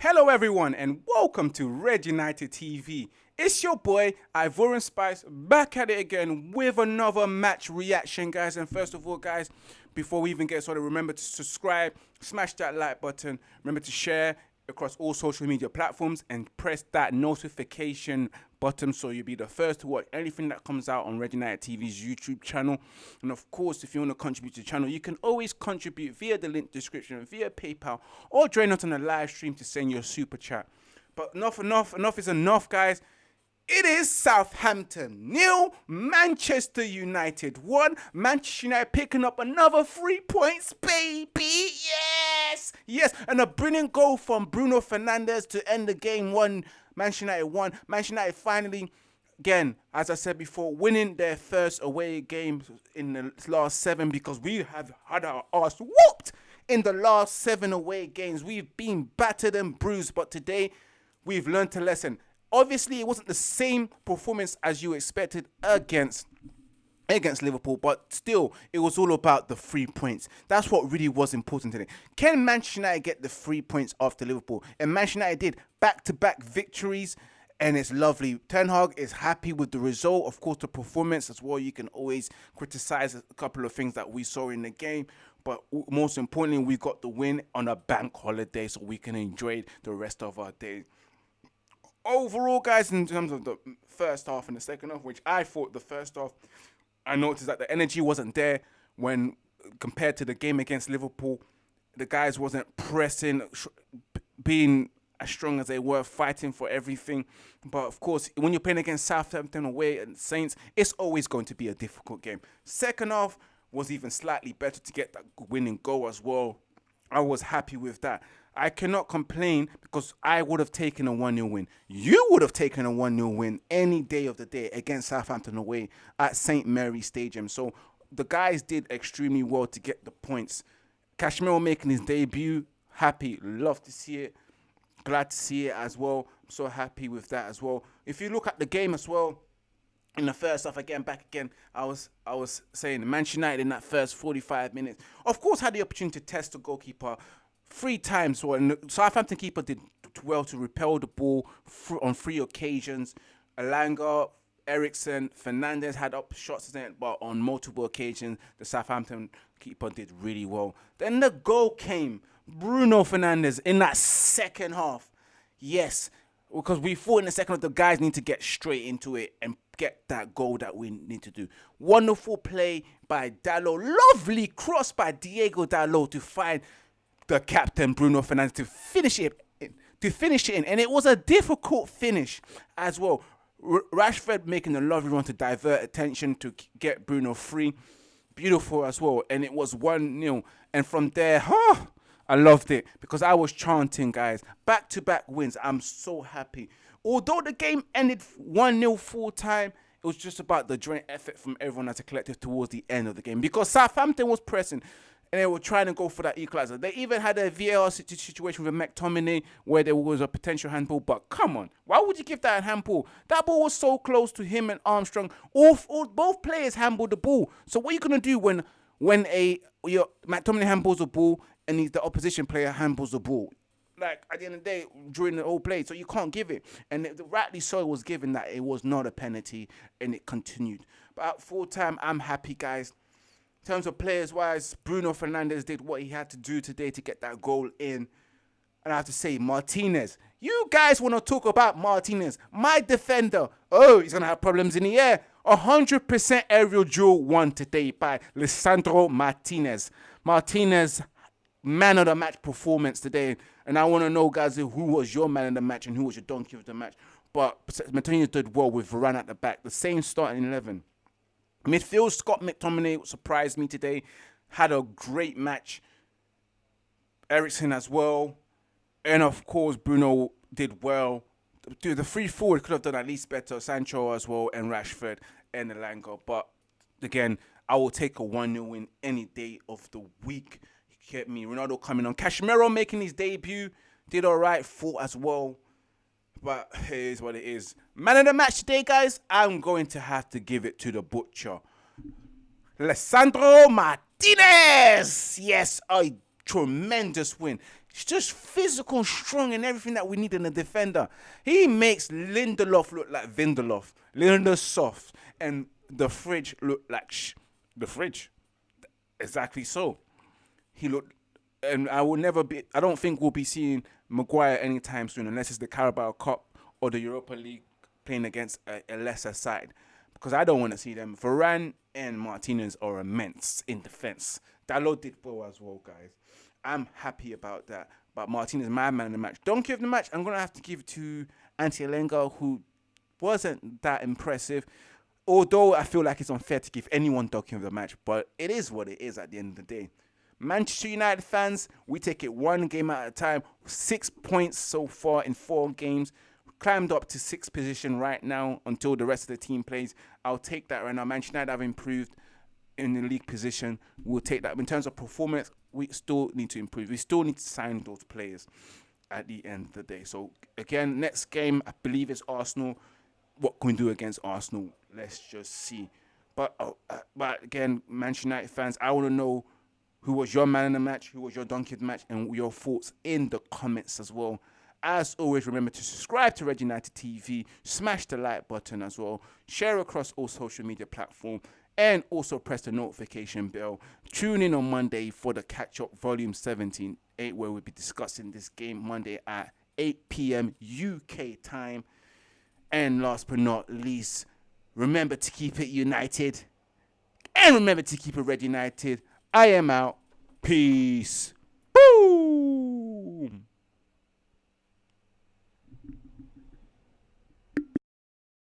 Hello, everyone, and welcome to Red United TV. It's your boy Ivorian Spice back at it again with another match reaction, guys. And first of all, guys, before we even get started, remember to subscribe, smash that like button, remember to share across all social media platforms, and press that notification button so you'll be the first to watch anything that comes out on Red United TV's YouTube channel. And of course, if you want to contribute to the channel, you can always contribute via the link description, via PayPal, or join us on the live stream to send your super chat. But enough, enough, enough is enough, guys. It is Southampton nil, Manchester United one. Manchester United picking up another three points, baby. Yes, yes, and a brilliant goal from Bruno Fernandes to end the game. One Manchester United one. Manchester United finally, again, as I said before, winning their first away game in the last seven because we have had our ass whooped in the last seven away games. We've been battered and bruised, but today we've learned a lesson obviously it wasn't the same performance as you expected against against Liverpool, but still, it was all about the three points. That's what really was important today. Can Manchester United get the three points after Liverpool? And Manchester United did back-to-back victories, and it's lovely. Ten Hag is happy with the result. Of course, the performance as well. You can always criticize a couple of things that we saw in the game, but most importantly, we got the win on a bank holiday, so we can enjoy the rest of our day overall, guys, in terms of the first half and the second half, which I thought the first half, I noticed that the energy wasn't there when compared to the game against Liverpool. The guys wasn't pressing, being as strong as they were, fighting for everything. But of course, when you're playing against Southampton away and Saints, it's always going to be a difficult game. Second half was even slightly better to get that winning goal as well. I was happy with that. I cannot complain because I would have taken a 1 0 win. You would have taken a 1 0 win any day of the day against Southampton away at St. Mary Stadium. So the guys did extremely well to get the points. Casemiro making his debut. Happy. Love to see it. Glad to see it as well. So happy with that as well. If you look at the game as well, in the first half again, back again, I was I was saying Manchester United in that first 45 minutes, of course, had the opportunity to test the goalkeeper three times. And Southampton keeper did well to repel the ball on three occasions. Elanga, Eriksen, Fernandes had up shots, but on multiple occasions, the Southampton keeper did really well. Then the goal came. Bruno Fernandes in that second half. Yes, because we thought in the second half the guys need to get straight into it and get that goal that we need to do. Wonderful play by Dalot. Lovely cross by Diego Dalot to find the captain Bruno Fernandes to finish it in, to finish it in, and it was a difficult finish as well. R Rashford making a lovely run to divert attention to get Bruno free, beautiful as well, and it was one 0 And from there, huh, I loved it because I was chanting, guys. Back to back wins. I'm so happy. Although the game ended 1 0 full time, it was just about the joint effort from everyone as a collective towards the end of the game because Southampton was pressing and they were trying to go for that equalizer. They even had a VAR situation with McTominay where there was a potential handball. But come on, why would you give that a handball? That ball was so close to him and Armstrong. All, all both players handled the ball. So what are you gonna do when when a your McTominay handballs the ball and the opposition player handballs the ball? Like at the end of the day, during the whole play, so you can't give it. And it, rightly so, it was given that it was not a penalty, and it continued. But at full time, I'm happy, guys terms of players wise, Bruno Fernandes did what he had to do today to get that goal in. And I have to say, Martinez, you guys want to talk about Martinez, my defender. Oh, he's going to have problems in the air. 100% aerial duel won today by Lisandro Martinez. Martinez, man of the match performance today. And I want to know, guys, who was your man of the match and who was your donkey of the match. But Martinez did well with Varane at the back. The same starting 11. Midfield, Scott McTominay surprised me today. Had a great match. Eriksen as well. And of course, Bruno did well. Dude, the free forward could have done at least better. Sancho as well, and Rashford and Elanga. But again, I will take a 1 0 win any day of the week. You get me? Ronaldo coming on. Casemiro making his debut. Did all right. Fought as well. But here's what it is. Man of the match today, guys. I'm going to have to give it to the butcher. Lisandro Martinez. Yes, a tremendous win. He's just physical, strong, and everything that we need in a defender. He makes Lindelof look like Vindelof, Lindelof, soft, and the fridge look like the fridge. Exactly so. He looked, and I will never be. I don't think we'll be seeing Maguire anytime soon, unless it's the Carabao Cup or the Europa League playing against a, a lesser side. Because I don't want to see them. Varane and Martinez are immense in defense. Dalot did well as well, guys. I'm happy about that. But Martinez, my man in the match. Donkey of the match, I'm gonna have to give it to Ante Elanga, who wasn't that impressive. Although I feel like it's unfair to give anyone donkey of the match, but it is what it is at the end of the day. Manchester United fans, we take it one game at a time. Six points so far in four games. Climbed up to sixth position right now until the rest of the team plays. I'll take that right now. Manchester United have improved in the league position. We'll take that. In terms of performance, we still need to improve. We still need to sign those players at the end of the day. So again, next game I believe is Arsenal. What can we do against Arsenal? Let's just see. But uh, uh, but again, Manchester United fans, I want to know who was your man in the match, who was your donkey match, and your thoughts in the comments as well. As always, remember to subscribe to Red United TV, smash the like button as well, share across all social media platforms, and also press the notification bell. Tune in on Monday for the catch up volume 17, 8, where we'll be discussing this game Monday at 8 p.m. UK time. And last but not least, remember to keep it united. And remember to keep it red united. I am out. Peace. Boo!